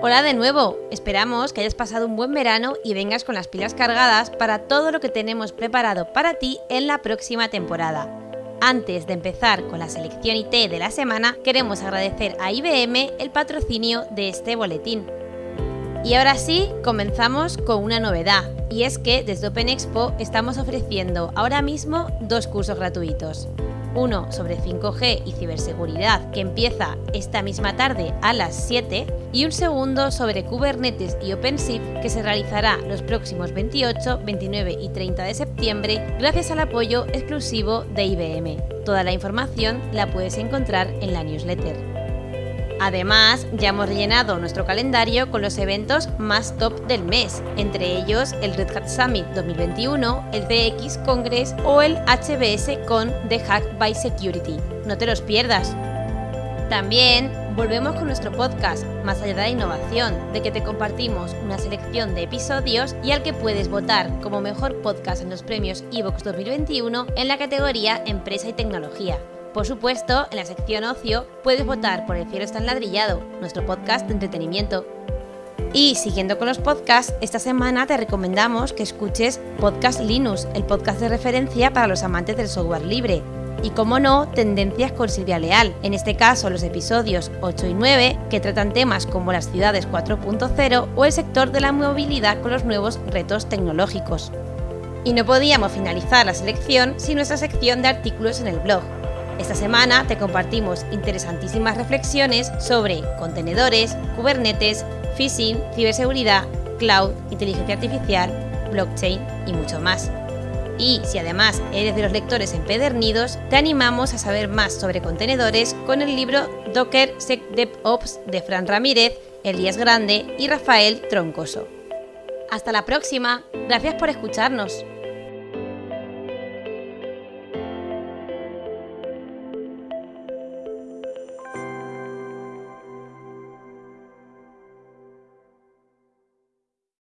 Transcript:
Hola de nuevo, esperamos que hayas pasado un buen verano y vengas con las pilas cargadas para todo lo que tenemos preparado para ti en la próxima temporada. Antes de empezar con la selección IT de la semana, queremos agradecer a IBM el patrocinio de este boletín. Y ahora sí, comenzamos con una novedad, y es que desde Open Expo estamos ofreciendo ahora mismo dos cursos gratuitos uno sobre 5G y ciberseguridad que empieza esta misma tarde a las 7 y un segundo sobre Kubernetes y OpenShift que se realizará los próximos 28, 29 y 30 de septiembre gracias al apoyo exclusivo de IBM. Toda la información la puedes encontrar en la newsletter. Además, ya hemos rellenado nuestro calendario con los eventos más top del mes, entre ellos el Red Hat Summit 2021, el CX Congress o el HBS con The Hack by Security. No te los pierdas. También volvemos con nuestro podcast Más allá de la innovación, de que te compartimos una selección de episodios y al que puedes votar como mejor podcast en los premios Evox 2021 en la categoría Empresa y Tecnología. Por supuesto, en la sección ocio puedes votar por El cielo está enladrillado, nuestro podcast de entretenimiento. Y siguiendo con los podcasts, esta semana te recomendamos que escuches Podcast Linux, el podcast de referencia para los amantes del software libre. Y como no, Tendencias con Silvia Leal, en este caso los episodios 8 y 9, que tratan temas como las ciudades 4.0 o el sector de la movilidad con los nuevos retos tecnológicos. Y no podíamos finalizar la selección sin nuestra sección de artículos en el blog, esta semana te compartimos interesantísimas reflexiones sobre contenedores, Kubernetes, phishing, ciberseguridad, cloud, inteligencia artificial, blockchain y mucho más. Y si además eres de los lectores empedernidos, te animamos a saber más sobre contenedores con el libro Docker SecDevOps de Fran Ramírez, Elías Grande y Rafael Troncoso. Hasta la próxima, gracias por escucharnos.